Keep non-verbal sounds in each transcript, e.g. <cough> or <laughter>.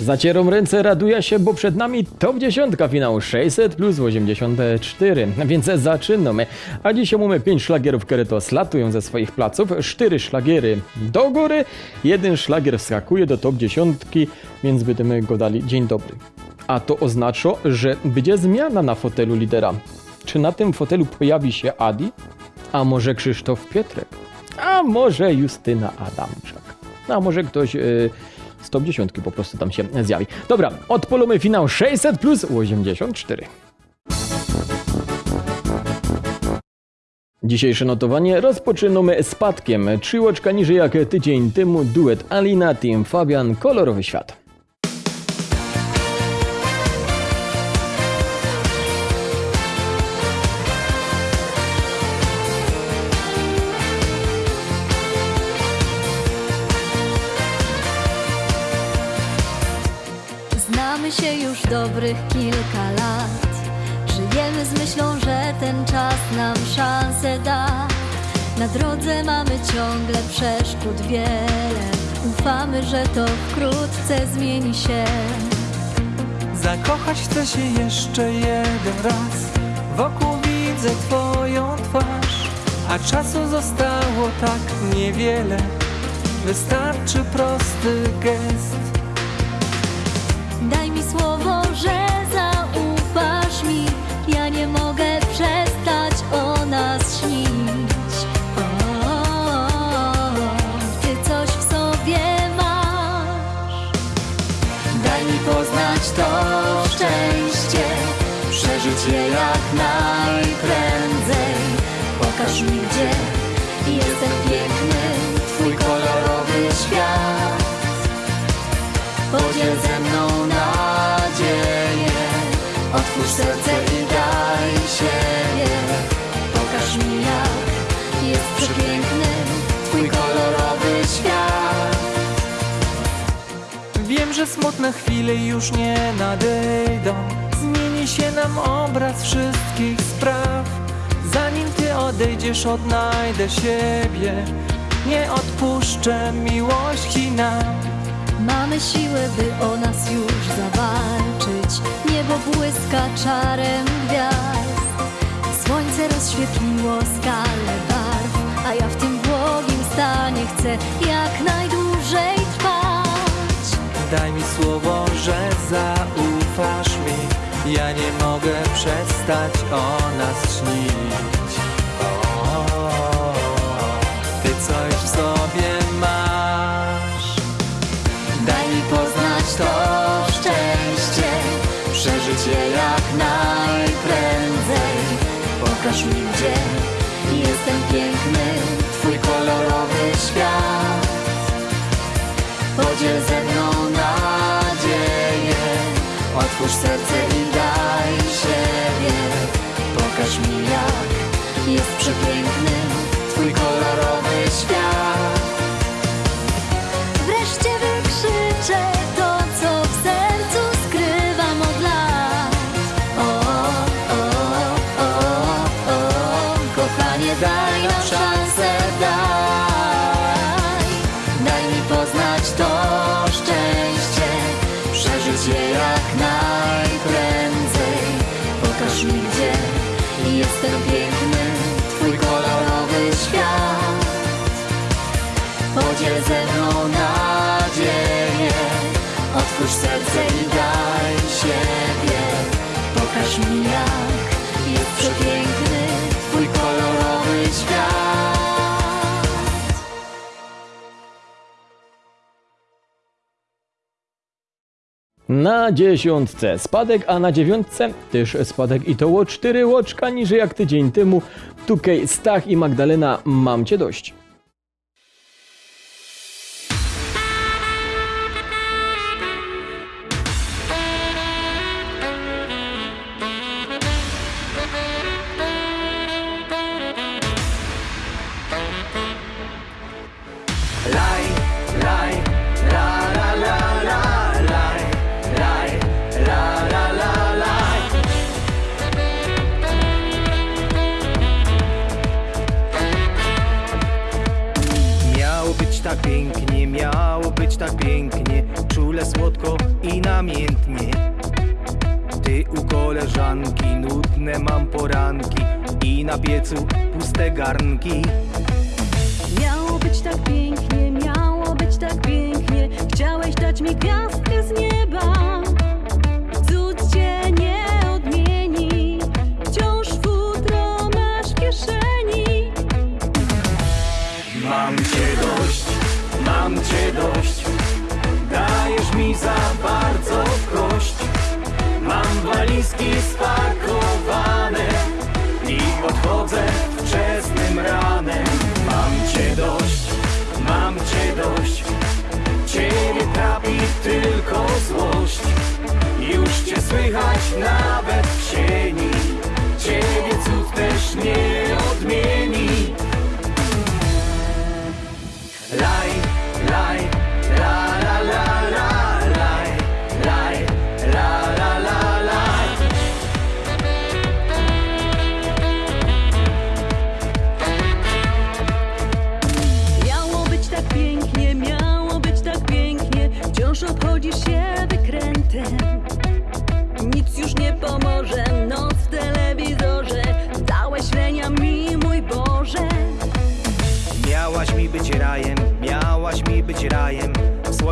Zacierą ręce, raduje się, bo przed nami top 10 finału 600 plus 84, więc zaczynamy. A dzisiaj mamy 5 szlagierów, które to slatują ze swoich placów, 4 szlagiery do góry, jeden szlagier wskakuje do top 10, więc będziemy go dali dzień dobry. A to oznacza, że będzie zmiana na fotelu lidera. Czy na tym fotelu pojawi się Adi? A może Krzysztof Pietrek? A może Justyna Adamczak? A może ktoś yy, z top 10 po prostu tam się zjawi. Dobra, odpolimy finał 600 plus 84. Dzisiejsze notowanie rozpoczynamy spadkiem. Trzy łoczka niżej jak tydzień temu duet Alina, Team Fabian, Kolorowy Świat. Dobrych kilka lat. Żyjemy z myślą, że ten czas nam szansę da. Na drodze mamy ciągle przeszkód wiele. Ufamy, że to wkrótce zmieni się. Zakochać chcę się jeszcze jeden raz Wokół widzę twoją twarz A czasu zostało tak niewiele Wystarczy prosty gest serce i daj siebie. Pokaż mi, jak jest przepiękny twój kolorowy świat. Wiem, że smutne chwile już nie nadejdą Zmieni się nam obraz wszystkich spraw Zanim ty odejdziesz, odnajdę siebie Nie odpuszczę miłości nam Mamy siłę, by o nas już zawalczyć. Niebo błyska czarem gwiazd. Słońce rozświetliło skalę barw, a ja w tym błogim stanie chcę jak najdłużej trwać. Daj mi słowo, że zaufasz mi Ja nie mogę przestać o nas śnić Ty coś w sobie Pokaż mi, gdzie jestem piękny, twój kolorowy świat. Podziel ze mną nadzieję, otwórz serce i daj siebie. Pokaż mi, jak jest przepiękny twój kolorowy świat. Poznać to szczęście, przeżyć je jak najprędzej. Pokaż mi, gdzie jestem piękny, twój kolorowy świat. Podziel ze mną nadzieję Otwórz serce i daj siebie Pokaż mi jak jest przepiękny Na dziesiątce spadek, a na dziewiątce też spadek i to o 4 łoczka niżej jak tydzień temu. Tukej, Stach i Magdalena, mam cię dość. Pięknie, miało być tak pięknie Czule słodko i namiętnie. Ty u koleżanki nudne mam poranki I na piecu puste garnki. Miało być tak pięknie, miało być tak pięknie. Chciałeś dać mi gwiazdkę z nieba. Cud cię nie odmieni. Wciąż futro masz w kieszeni. Mam cię dość, mam cię dość. Dajesz mi za bardzo kość. Mam walizki spakowane I odchodzę wczesnym ranem. Mam cię dość, mam cię dość. Ciebie trapi tylko złość. Już cię słychać nawet w sieni Ciebie cud też nie odmieni. Laj,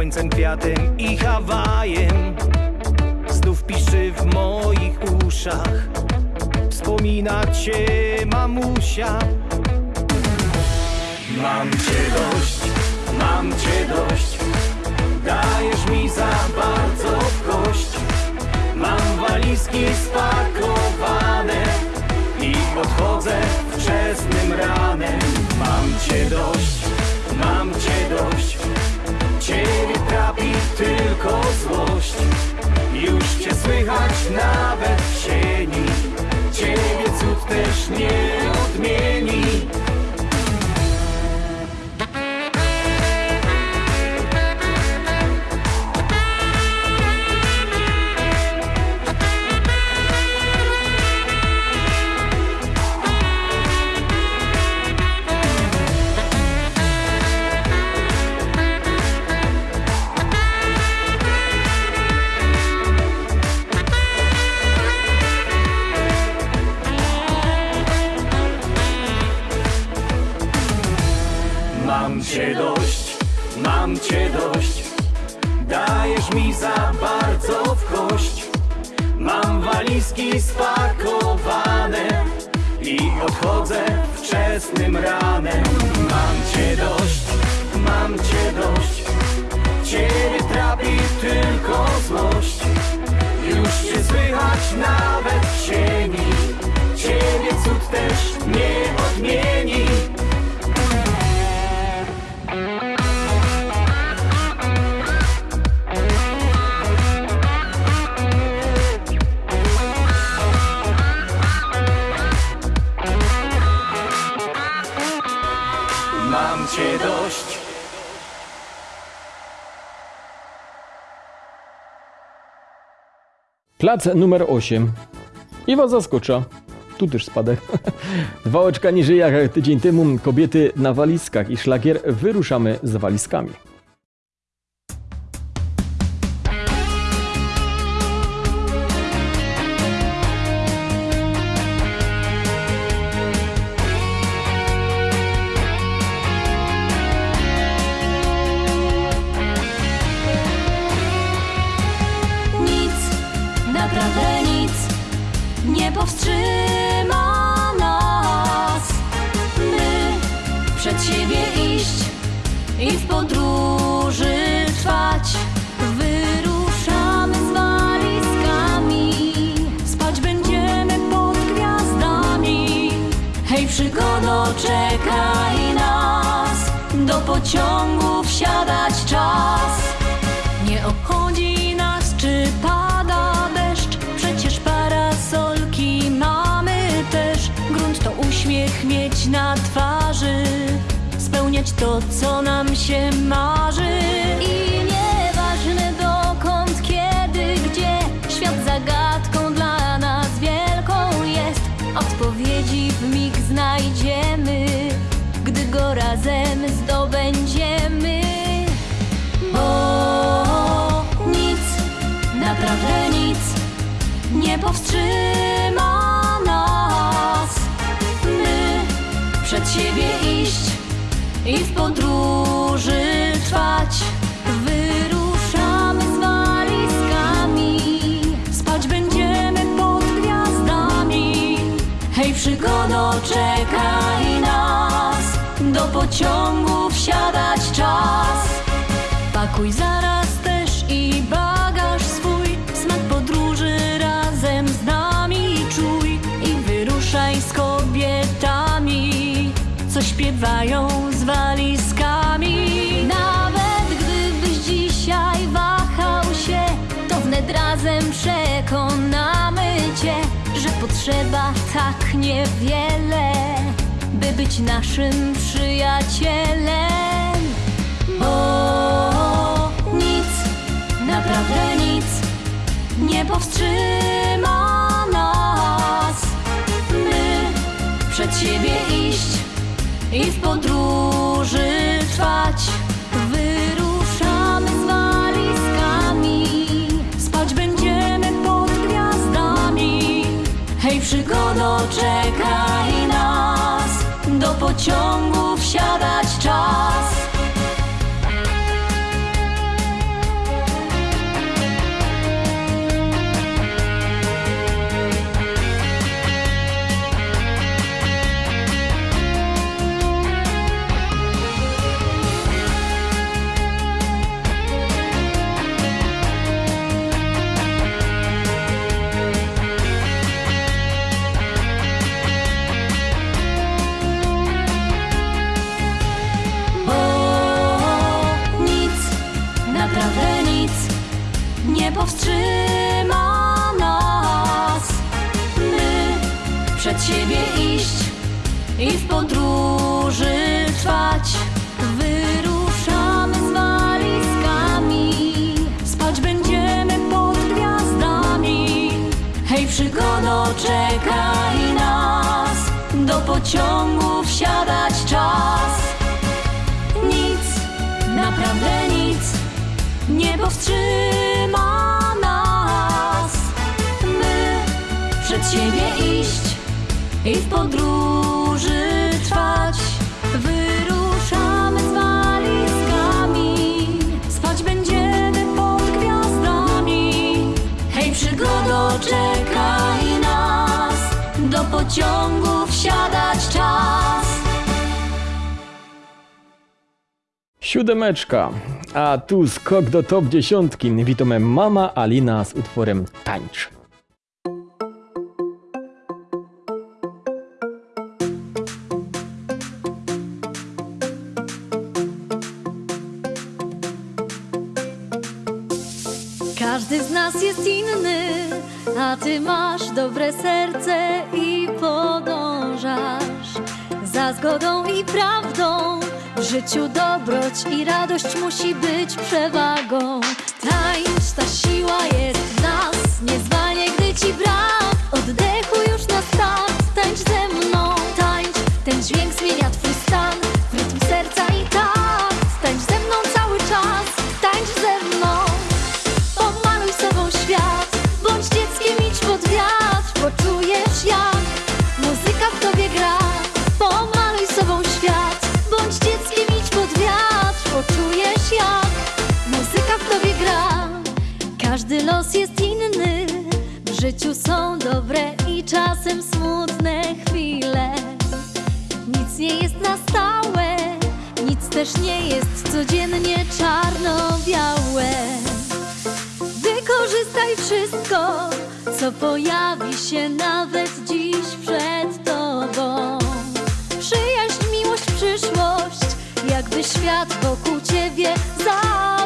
Słońcem, kwiatem i Hawajem. Znów piszczy w moich uszach. Wspomina cię mamusia. Mam cię dość, mam cię dość. Dajesz mi za bardzo w kość. Mam walizki spakowane I odchodzę wczesnym ranem. Mam cię dość, mam cię dość tylko złość. Już cię słychać nawet w sieni Ciebie cud też nie odmieni Plac numer 8. I was zaskocza. Tu też spadek. <laughs> Dwa oczka niżej jak tydzień temu kobiety na walizkach i szlagier wyruszamy z walizkami. Pociągu wsiadać czas. Nie obchodzi nas, czy pada deszcz, przecież parasolki mamy też. Grunt to uśmiech mieć na twarzy, spełniać to, co nam się marzy. I nieważne dokąd, kiedy, gdzie, świat zagadką dla nas wielką jest. Odpowiedzi w mig znajdziemy, razem zdobędziemy. Bo nic, naprawdę nic nie powstrzyma nas. My przed siebie iść i w podróży trwać. Wyruszamy z walizkami Spać będziemy pod gwiazdami. Hej przygodo, czekaj pociągu wsiadać czas. Pakuj zaraz też i bagaż swój Smak podróży razem z nami czuj I wyruszaj z kobietami Co śpiewają z walizkami. Nawet gdybyś dzisiaj wahał się To wnet razem przekonamy cię Że potrzeba tak niewiele By być naszym przyjacielem bo nic, naprawdę nic nie powstrzyma nas. My przed siebie iść i w podróży trwać. Wyruszamy z walizkami, spać będziemy pod gwiazdami. Hej, przygodo, do pociągu wsiadać czas. Nic, naprawdę nic nie powstrzyma nas. My przed siebie iść i w podróży pociągu wsiadać czas. Siódemeczka. A tu skok do top dziesiątki. Witamy Mama Alina z utworem Tańcz. Prawdą. W życiu dobroć i radość musi być przewagą. Ta siła jest w nas, nie zwalniaj, gdy ci brak. Oddechu już na start, tańcz ze mną. Tańcz, ten dźwięk zmienia twój jest inny, w życiu są dobre i czasem smutne chwile. Nic nie jest na stałe, nic też nie jest codziennie czarno-białe. Wykorzystaj wszystko, co pojawi się nawet dziś przed tobą. Przyjaźń, miłość, przyszłość, jakby świat wokół ciebie zawirował.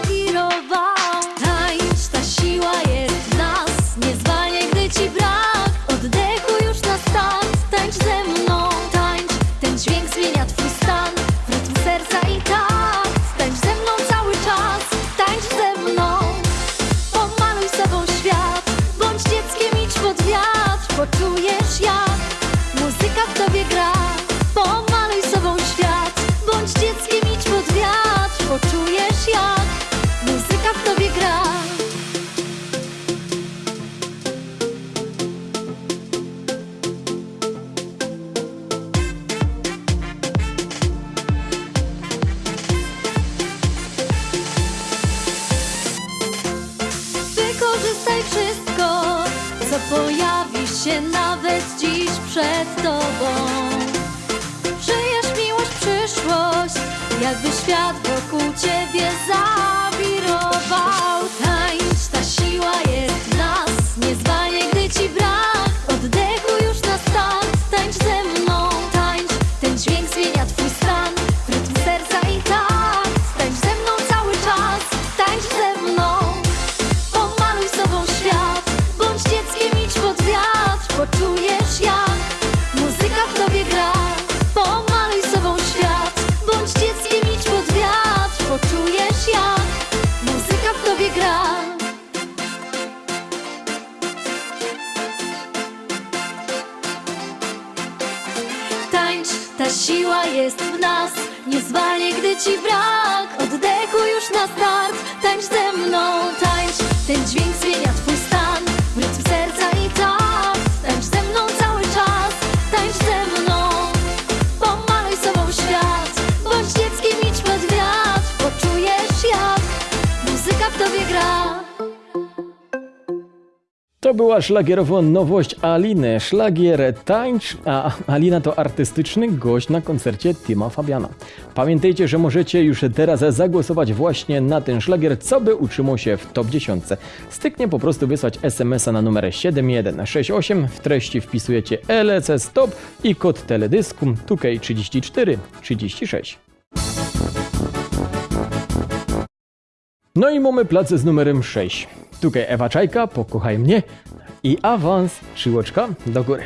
Thanks. była szlagierowa nowość Aliny. Szlagier tańcz, a Alina to artystyczny gość na koncercie Tima Fabiana. Pamiętajcie, że możecie już teraz zagłosować właśnie na ten szlagier, co by utrzymał się w top 10. Styknie po prostu wysłać SMS-a na numer 7168, w treści wpisujecie LC Stop i kod teledysku 2K34 36. No i mamy plac z numerem 6. Tutaj Ewa Czajka, pokochaj mnie i awans, szyłoczka do góry.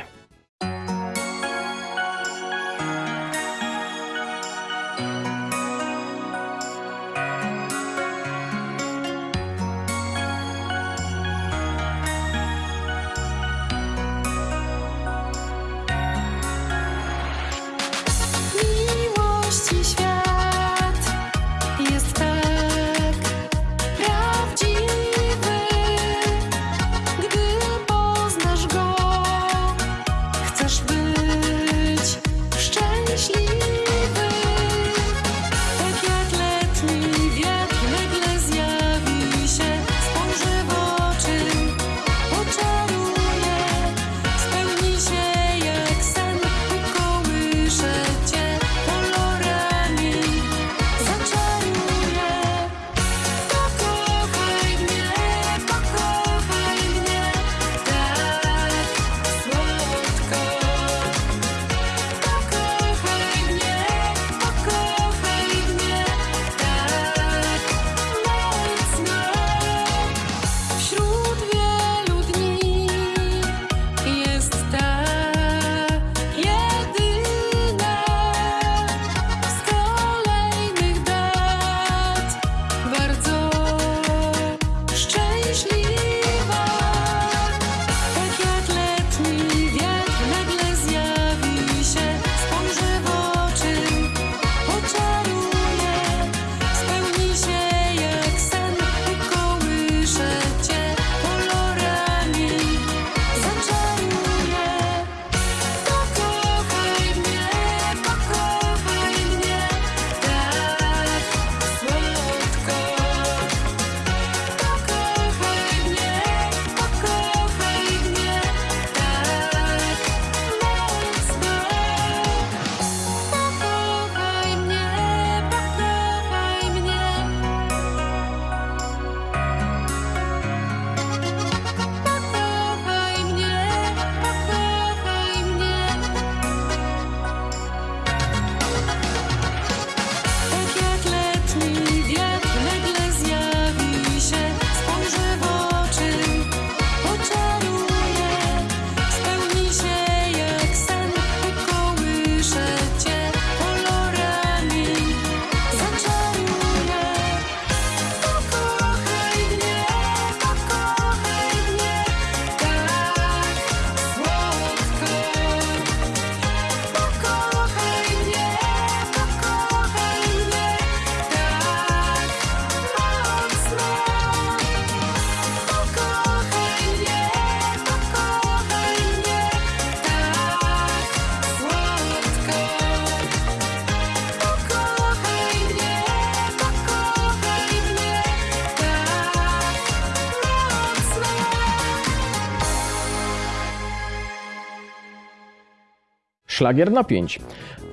Szlagier na 5.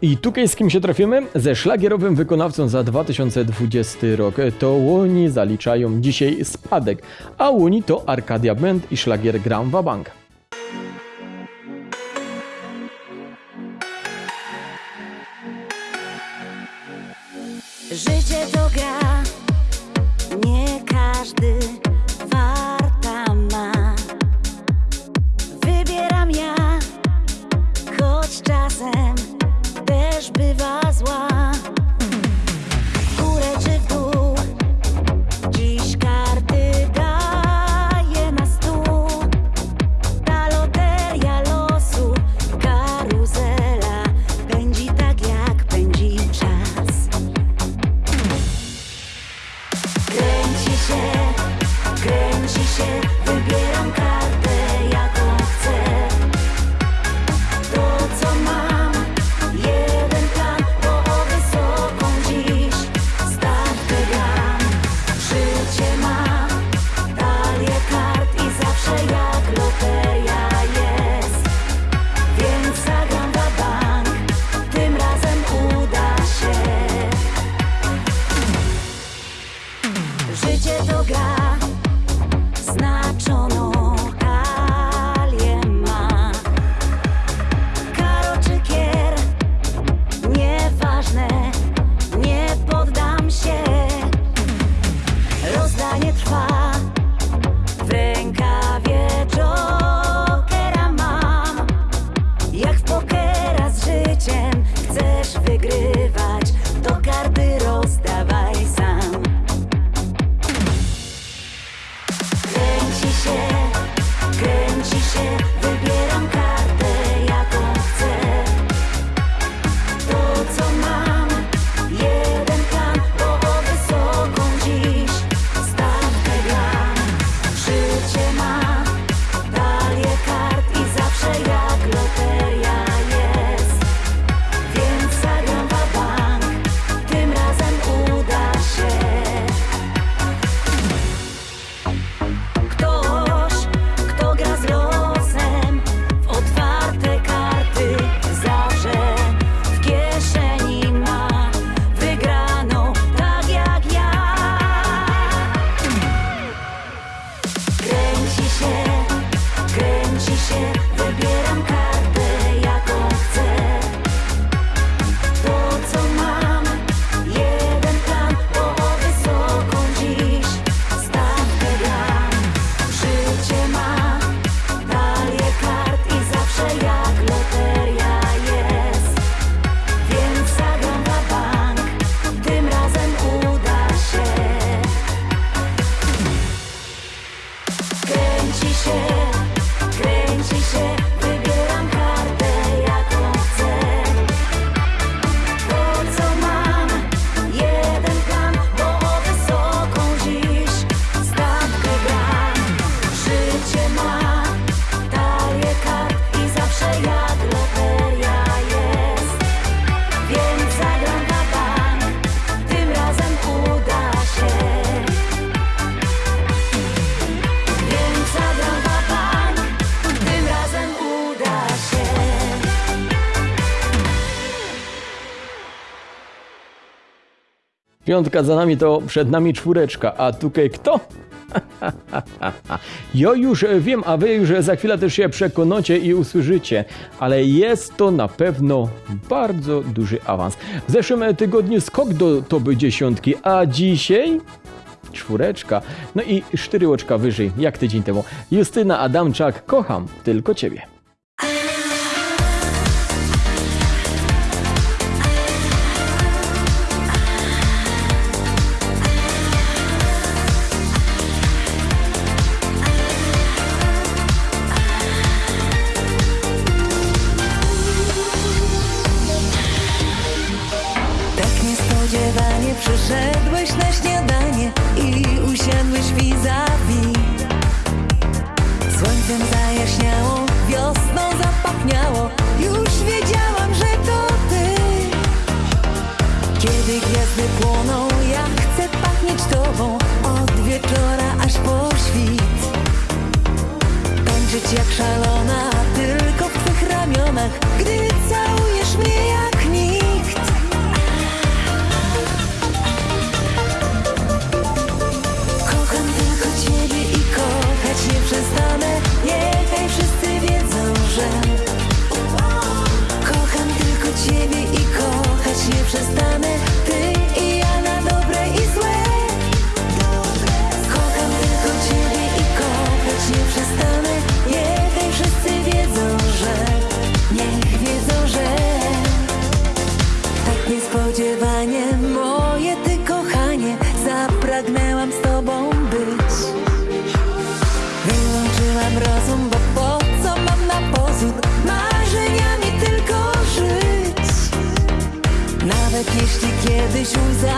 I tutaj z kim się trafimy? Ze szlagierowym wykonawcą za 2020 rok. To Łoni zaliczają dzisiaj spadek, a Łoni to Arkadia Band i szlagier Gram Bank. 个人视线会变。Piątka za nami to przed nami czwóreczka, a tutaj kto? <laughs> ja już wiem, a wy już za chwilę też się przekonacie i usłyszycie, ale jest to na pewno bardzo duży awans. W zeszłym tygodniu skok do toby dziesiątki, a dzisiaj czwóreczka, no i cztery oczka wyżej, jak tydzień temu. Justyna Adamczak, kocham tylko ciebie. Jak szalona, tylko w twych ramionach. Gdy całujesz mnie jak nikt. Kocham tylko ciebie i kochać nie przestanę Niechaj wszyscy wiedzą, że Kocham tylko ciebie i kochać nie przestanę choose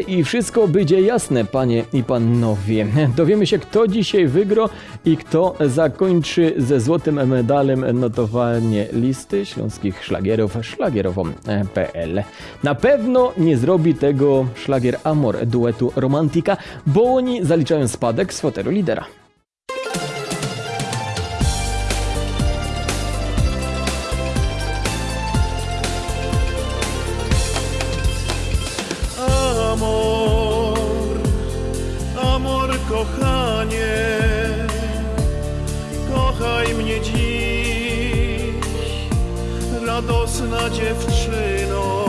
i wszystko będzie jasne, panie i panowie. Dowiemy się, kto dzisiaj wygra i kto zakończy ze złotym medalem notowanie listy śląskich szlagierów szlagierową.pl. Na pewno nie zrobi tego szlagier Amor duetu Romantika, bo oni zaliczają spadek z fotelu lidera. piękna dziewczyno.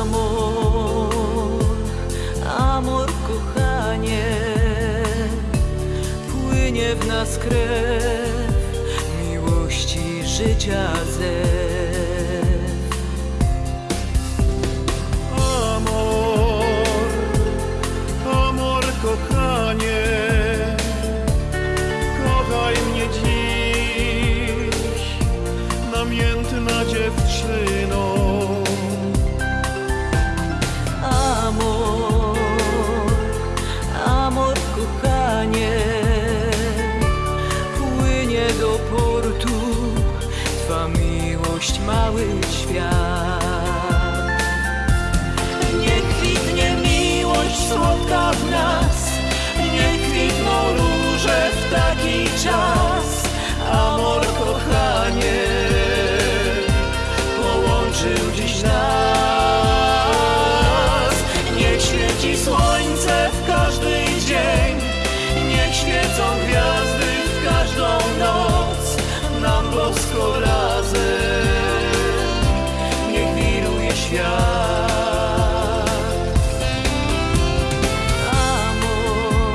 Amor, amor kochanie, płynie w nas krew miłości życia ze. wszystko razem. Niech wiruje świat. Amor,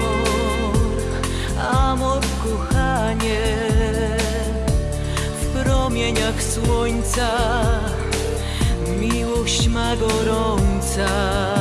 amor kochanie W promieniach słońca Miłość ma gorąca.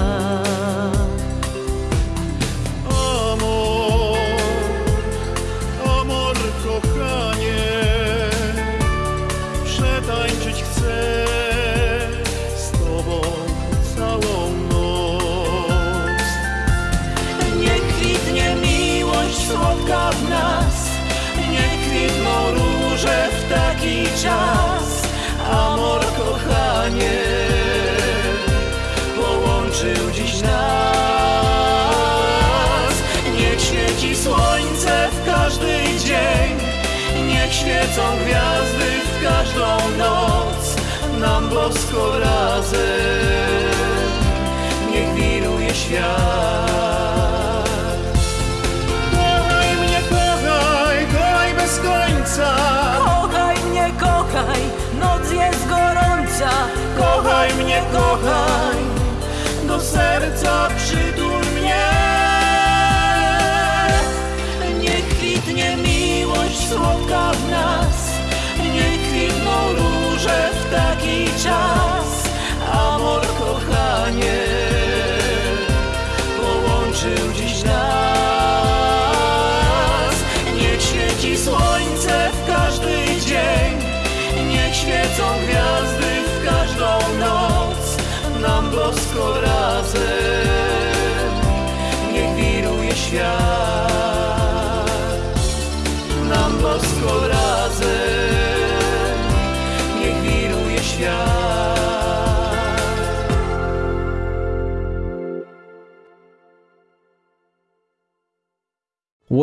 Nam bosko razem. Niech wiruje świat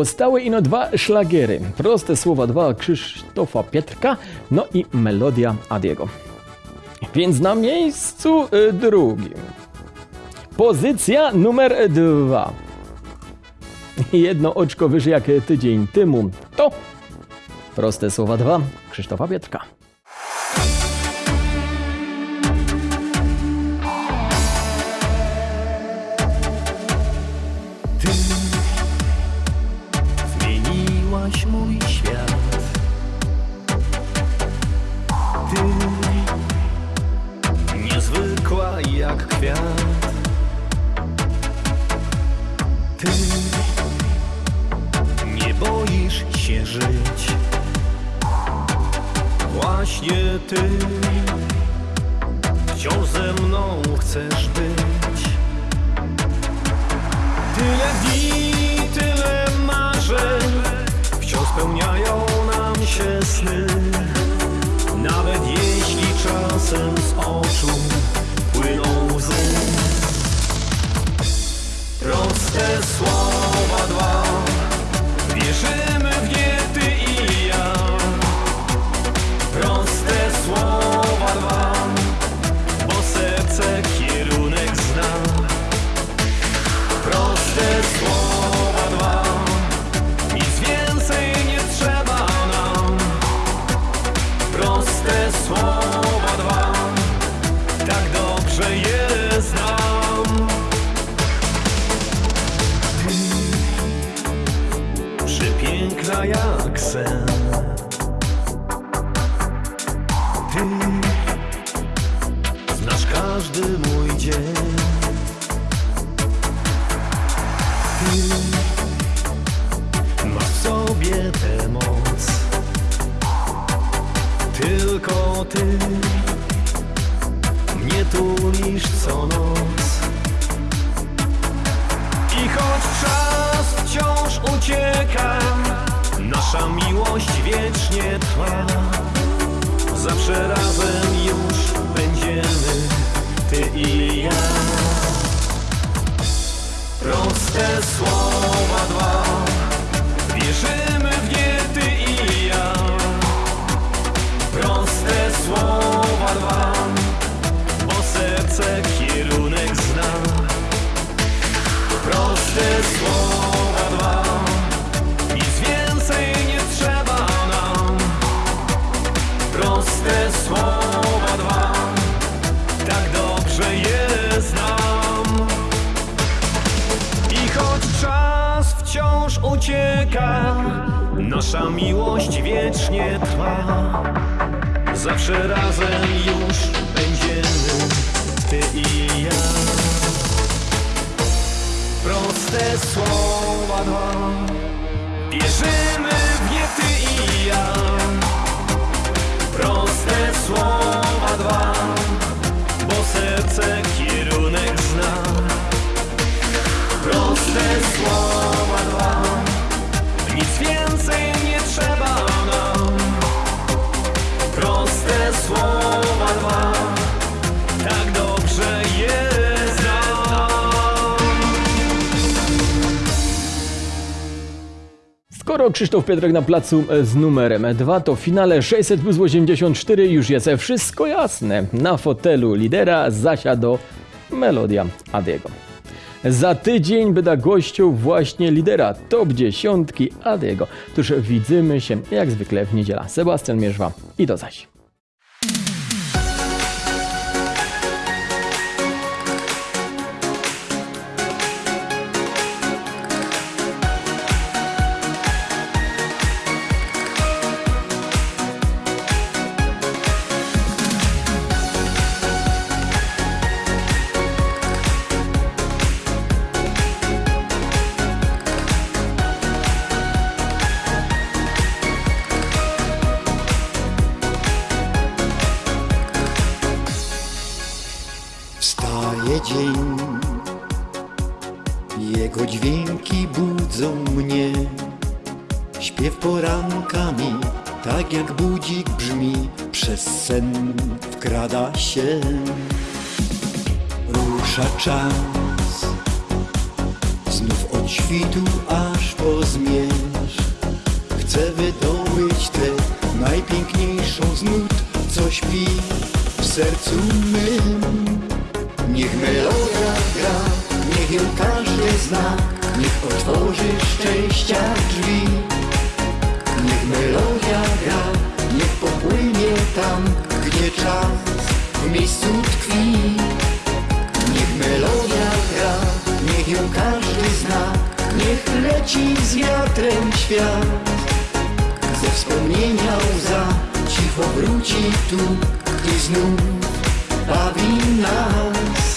Zostały ino dwa szlagiery. Proste słowa dwa Krzysztofa Pietrka, no i melodia Adiego. Więc na miejscu y, drugim. Pozycja numer dwa. Jedno oczko wyżej jak tydzień temu. To proste słowa dwa Krzysztofa Pietrka. Zmieniłaś mój świat. Ty Niezwykła jak kwiat. Ty Nie boisz się żyć. Właśnie ty Wciąż ze mną chcesz być. Tyle dni, z Proste słowa dwa Tak dobrze je znam i choć czas wciąż ucieka, nasza miłość wiecznie trwa. Zawsze razem już będziemy, ty i ja. Proste słowa dwa, wierzymy w nie ty i ja. Słowa dwa, bo serce Skoro Krzysztof Pietrek na placu e, z numerem 2, to w finale 600 plus 84 już jest wszystko jasne. Na fotelu lidera zasiadł melodia Adiego. Za tydzień będę gościł właśnie lidera top 10 Adiego. Tuż widzimy się jak zwykle w niedziela. Sebastian Mierzwa i do zaś. Dzień, jego dźwięki budzą mnie. Śpiew porankami, tak jak budzik brzmi, przez sen wkrada się. Rusza czas, tam, gdzie czas w miejscu tkwi. Niech melodia gra, niech ją każdy zna, niech leci z wiatrem świat. Ze wspomnienia łza cicho wróci tu i znów bawi nas.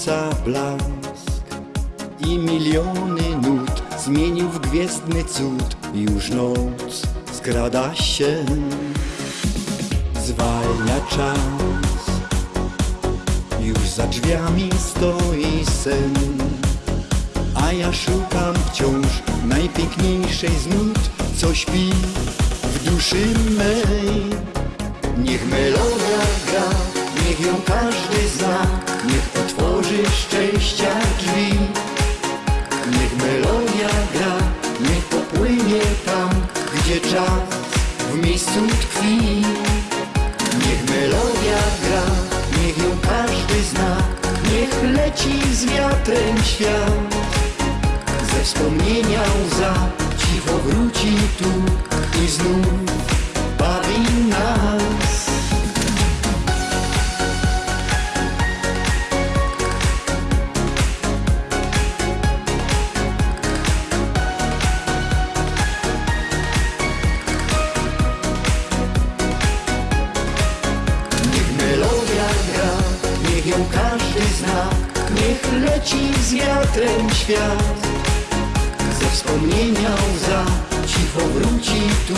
Słońca blask i miliony nut zmienił w gwiezdny cud. Już noc skrada się, zwalnia czas, już za drzwiami stoi sen. A ja szukam wciąż najpiękniejszej z nut, co śpi w duszy mej. Niech melodia gra, niech ją każdy zna, niech otworzy szczęścia drzwi. Niech melodia gra, niech popłynie tam, gdzie czas w miejscu tkwi. Niech melodia gra, niech ją każdy zna, niech leci z wiatrem świat. Ze wspomnienia łza cicho wróci tu i znów bawi nas. Wiatrem świat. Ze wspomnienia łza cicho wróci tu